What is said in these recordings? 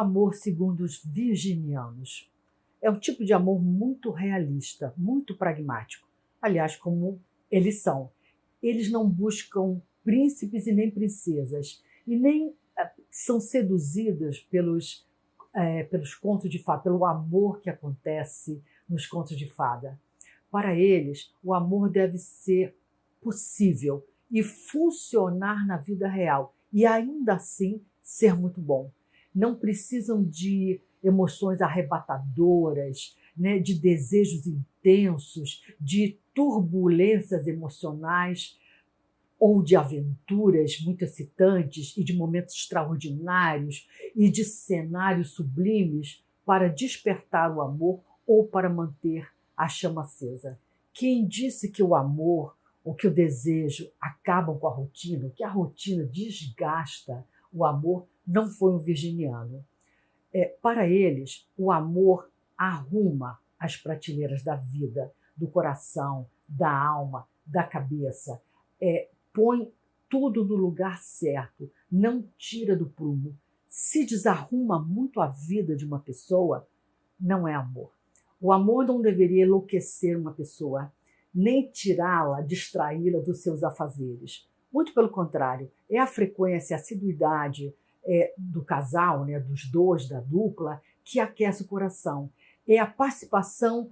amor segundo os virginianos. É um tipo de amor muito realista, muito pragmático. Aliás, como eles são. Eles não buscam príncipes e nem princesas, e nem eh, são seduzidos pelos, é, pelos contos de fada, pelo amor que acontece nos contos de fada. Para eles, o amor deve ser possível e funcionar na vida real, e ainda assim ser muito bom. Não precisam de emoções arrebatadoras, né, de desejos intensos, de turbulências emocionais ou de aventuras muito excitantes e de momentos extraordinários e de cenários sublimes para despertar o amor ou para manter a chama acesa. Quem disse que o amor ou que o desejo acabam com a rotina, que a rotina desgasta o amor, não foi um virginiano. É, para eles, o amor arruma as prateleiras da vida, do coração, da alma, da cabeça. É, põe tudo no lugar certo, não tira do prumo. Se desarruma muito a vida de uma pessoa, não é amor. O amor não deveria enlouquecer uma pessoa, nem tirá-la, distraí-la dos seus afazeres. Muito pelo contrário, é a frequência, a assiduidade é, do casal, né, dos dois, da dupla, que aquece o coração. É a participação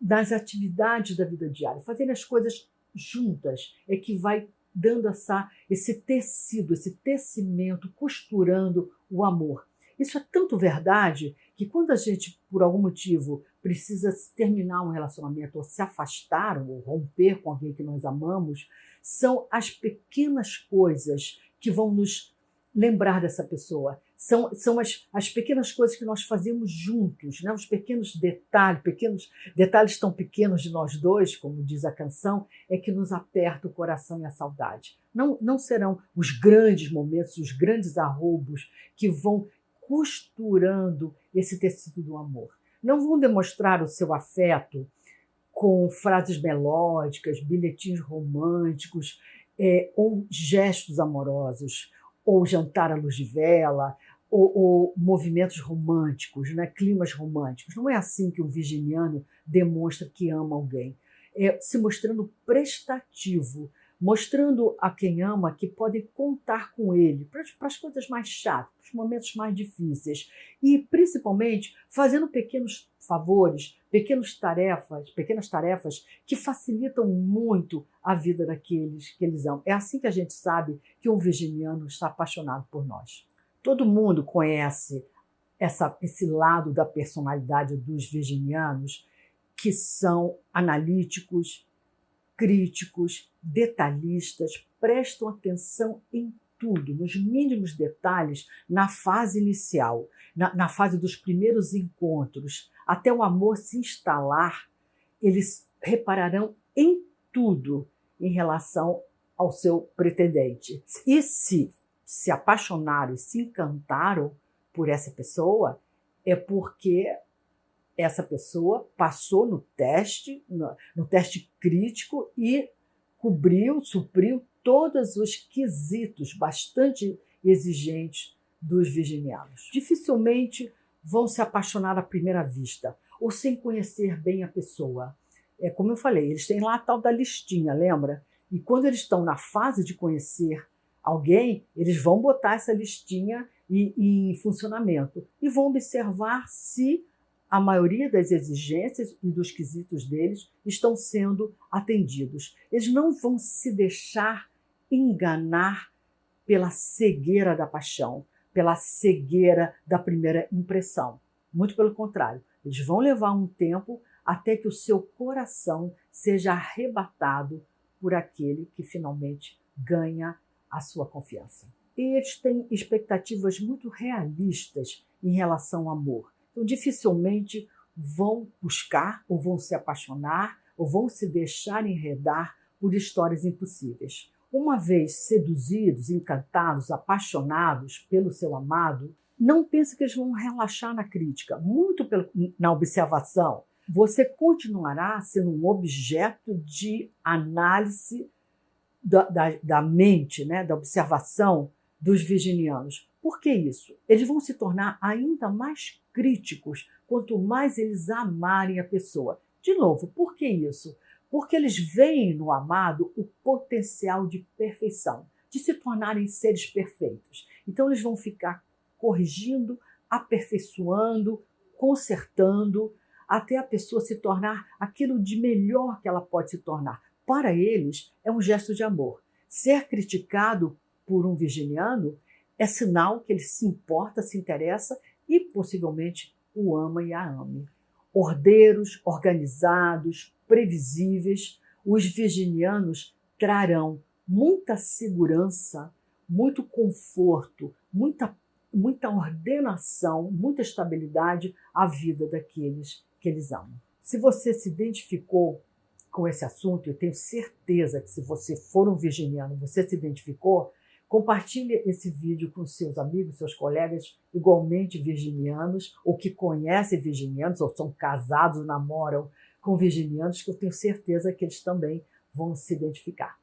nas atividades da vida diária, fazendo as coisas juntas, é que vai dando essa, esse tecido, esse tecimento, costurando o amor. Isso é tanto verdade que quando a gente, por algum motivo, precisa terminar um relacionamento ou se afastar ou romper com alguém que nós amamos, são as pequenas coisas que vão nos lembrar dessa pessoa. São, são as, as pequenas coisas que nós fazemos juntos, né? os pequenos detalhes, pequenos detalhes tão pequenos de nós dois, como diz a canção, é que nos aperta o coração e a saudade. Não, não serão os grandes momentos, os grandes arroubos que vão costurando esse tecido do amor. Não vão demonstrar o seu afeto com frases melódicas, bilhetinhos românticos é, ou gestos amorosos ou jantar à luz de vela, ou, ou, movimentos românticos, né? climas românticos. Não é assim que um virginiano demonstra que ama alguém. É se mostrando prestativo, mostrando a quem ama que pode contar com ele para, para as coisas mais chatas, para os momentos mais difíceis. E, principalmente, fazendo pequenos favores, pequenas tarefas, pequenas tarefas que facilitam muito a vida daqueles que eles amam. É assim que a gente sabe que um virginiano está apaixonado por nós. Todo mundo conhece essa, esse lado da personalidade dos virginianos, que são analíticos, críticos, detalhistas, prestam atenção em tudo, nos mínimos detalhes, na fase inicial, na, na fase dos primeiros encontros, até o amor se instalar, eles repararão em tudo em relação ao seu pretendente. E se se apaixonaram e se encantaram por essa pessoa, é porque essa pessoa passou no teste, no, no teste crítico e cobriu, supriu todos os quesitos bastante exigentes dos virginianos. Dificilmente vão se apaixonar à primeira vista ou sem conhecer bem a pessoa. É como eu falei, eles têm lá a tal da listinha, lembra? E quando eles estão na fase de conhecer alguém, eles vão botar essa listinha em funcionamento e vão observar se a maioria das exigências e dos quesitos deles estão sendo atendidos. Eles não vão se deixar enganar pela cegueira da paixão, pela cegueira da primeira impressão. Muito pelo contrário, eles vão levar um tempo até que o seu coração seja arrebatado por aquele que finalmente ganha a sua confiança. E eles têm expectativas muito realistas em relação ao amor. Então, dificilmente vão buscar, ou vão se apaixonar, ou vão se deixar enredar por histórias impossíveis. Uma vez seduzidos, encantados, apaixonados pelo seu amado, não pense que eles vão relaxar na crítica, muito pelo, na observação. Você continuará sendo um objeto de análise da, da, da mente, né, da observação dos virginianos, Por que isso? Eles vão se tornar ainda mais críticos quanto mais eles amarem a pessoa. De novo, por que isso? Porque eles veem no amado o potencial de perfeição, de se tornarem seres perfeitos. Então eles vão ficar corrigindo, aperfeiçoando, consertando, até a pessoa se tornar aquilo de melhor que ela pode se tornar. Para eles, é um gesto de amor. Ser criticado por um virginiano é sinal que ele se importa, se interessa e possivelmente o ama e a ame. Ordeiros, organizados, previsíveis, os virginianos trarão muita segurança, muito conforto, muita, muita ordenação, muita estabilidade à vida daqueles que eles amam. Se você se identificou com esse assunto, eu tenho certeza que se você for um virginiano, você se identificou, compartilhe esse vídeo com seus amigos, seus colegas igualmente virginianos, ou que conhecem virginianos, ou são casados, namoram com virginianos, que eu tenho certeza que eles também vão se identificar.